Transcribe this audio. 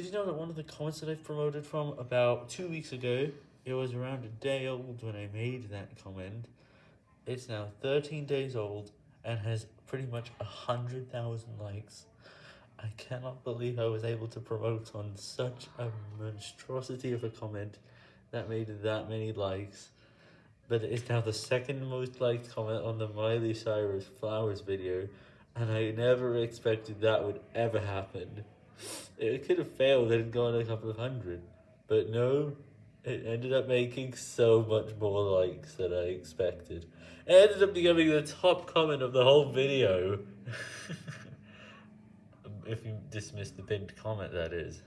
Did you know that one of the comments that I've promoted from about two weeks ago, it was around a day old when I made that comment. It's now 13 days old and has pretty much hundred thousand likes. I cannot believe I was able to promote on such a monstrosity of a comment that made that many likes. But it's now the second most liked comment on the Miley Cyrus Flowers video, and I never expected that would ever happen. It could have failed and gone a couple of hundred, but no, it ended up making so much more likes than I expected. It ended up becoming the top comment of the whole video. if you dismiss the pinned comment, that is.